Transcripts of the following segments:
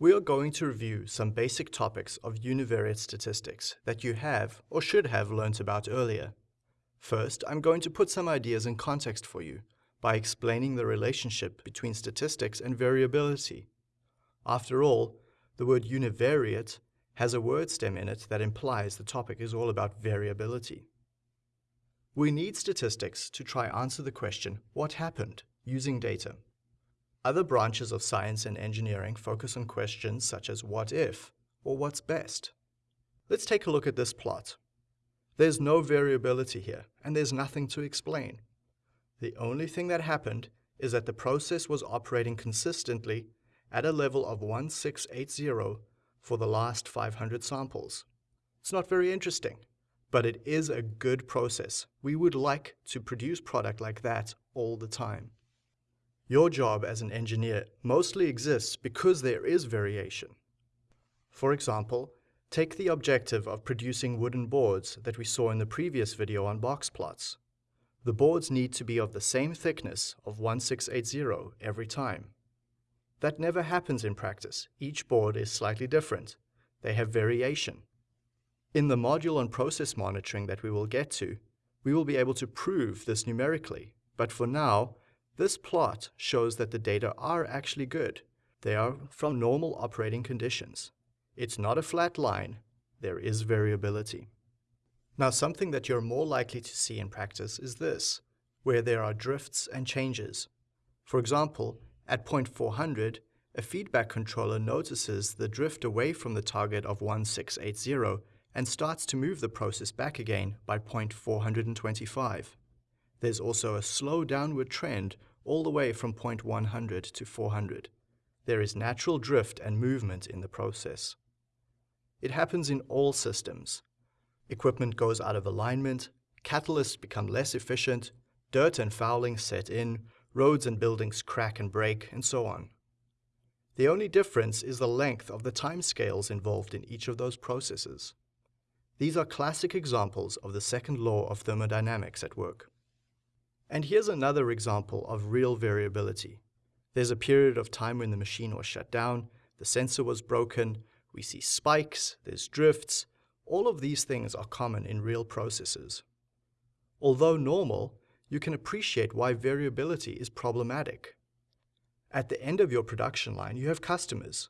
We are going to review some basic topics of univariate statistics that you have or should have learnt about earlier. First, I'm going to put some ideas in context for you by explaining the relationship between statistics and variability. After all, the word univariate has a word stem in it that implies the topic is all about variability. We need statistics to try answer the question, what happened, using data. Other branches of science and engineering focus on questions such as what if, or what's best. Let's take a look at this plot. There's no variability here, and there's nothing to explain. The only thing that happened is that the process was operating consistently at a level of 1680 for the last 500 samples. It's not very interesting, but it is a good process. We would like to produce product like that all the time. Your job as an engineer mostly exists because there is variation. For example, take the objective of producing wooden boards that we saw in the previous video on box plots. The boards need to be of the same thickness of 1680 every time. That never happens in practice. Each board is slightly different. They have variation. In the module on process monitoring that we will get to, we will be able to prove this numerically. But for now, this plot shows that the data are actually good. They are from normal operating conditions. It's not a flat line. There is variability. Now something that you're more likely to see in practice is this, where there are drifts and changes. For example, at point 400, a feedback controller notices the drift away from the target of 1680 and starts to move the process back again by point 425. There's also a slow downward trend all the way from point 100 to 400. There is natural drift and movement in the process. It happens in all systems. Equipment goes out of alignment, catalysts become less efficient, dirt and fouling set in, roads and buildings crack and break, and so on. The only difference is the length of the timescales involved in each of those processes. These are classic examples of the second law of thermodynamics at work. And here's another example of real variability. There's a period of time when the machine was shut down, the sensor was broken, we see spikes, there's drifts. All of these things are common in real processes. Although normal, you can appreciate why variability is problematic. At the end of your production line, you have customers.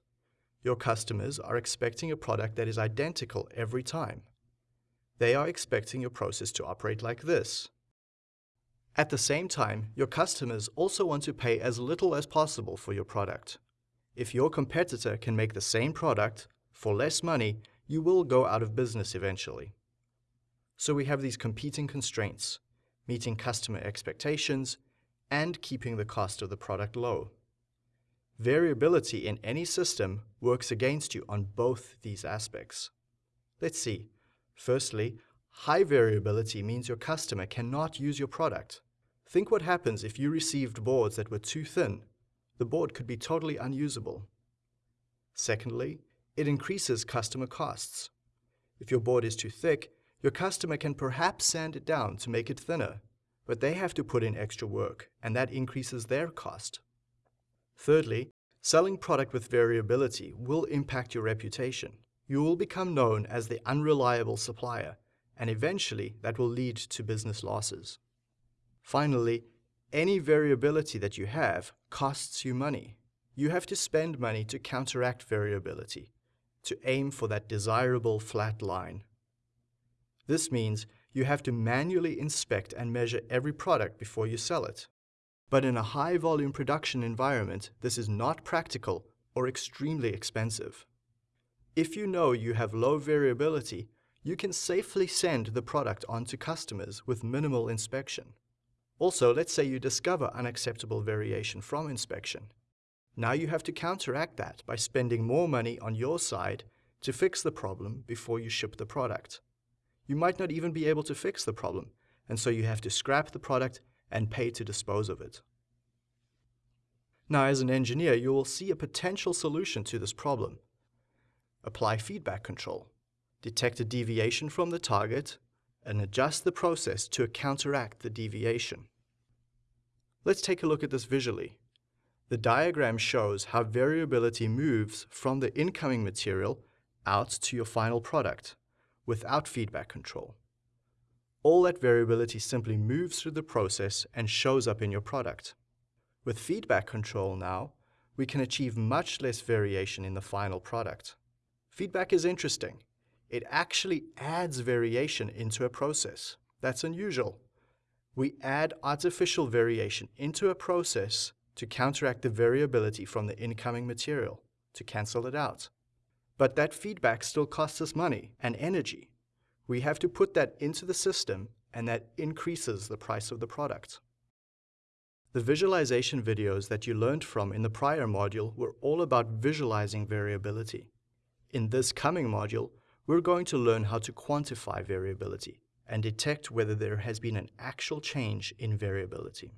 Your customers are expecting a product that is identical every time. They are expecting your process to operate like this. At the same time, your customers also want to pay as little as possible for your product. If your competitor can make the same product for less money, you will go out of business eventually. So we have these competing constraints, meeting customer expectations and keeping the cost of the product low. Variability in any system works against you on both these aspects. Let's see. Firstly, high variability means your customer cannot use your product. Think what happens if you received boards that were too thin. The board could be totally unusable. Secondly, it increases customer costs. If your board is too thick, your customer can perhaps sand it down to make it thinner, but they have to put in extra work, and that increases their cost. Thirdly, selling product with variability will impact your reputation. You will become known as the unreliable supplier, and eventually that will lead to business losses. Finally, any variability that you have costs you money. You have to spend money to counteract variability, to aim for that desirable flat line. This means you have to manually inspect and measure every product before you sell it. But in a high-volume production environment, this is not practical or extremely expensive. If you know you have low variability, you can safely send the product on to customers with minimal inspection. Also, let's say you discover unacceptable variation from inspection. Now you have to counteract that by spending more money on your side to fix the problem before you ship the product. You might not even be able to fix the problem, and so you have to scrap the product and pay to dispose of it. Now, as an engineer, you will see a potential solution to this problem. Apply feedback control. Detect a deviation from the target and adjust the process to counteract the deviation. Let's take a look at this visually. The diagram shows how variability moves from the incoming material out to your final product without feedback control. All that variability simply moves through the process and shows up in your product. With feedback control now, we can achieve much less variation in the final product. Feedback is interesting. It actually adds variation into a process. That's unusual. We add artificial variation into a process to counteract the variability from the incoming material, to cancel it out. But that feedback still costs us money and energy. We have to put that into the system and that increases the price of the product. The visualization videos that you learned from in the prior module were all about visualizing variability. In this coming module, we're going to learn how to quantify variability and detect whether there has been an actual change in variability.